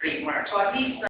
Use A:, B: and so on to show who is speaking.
A: great mark. so at least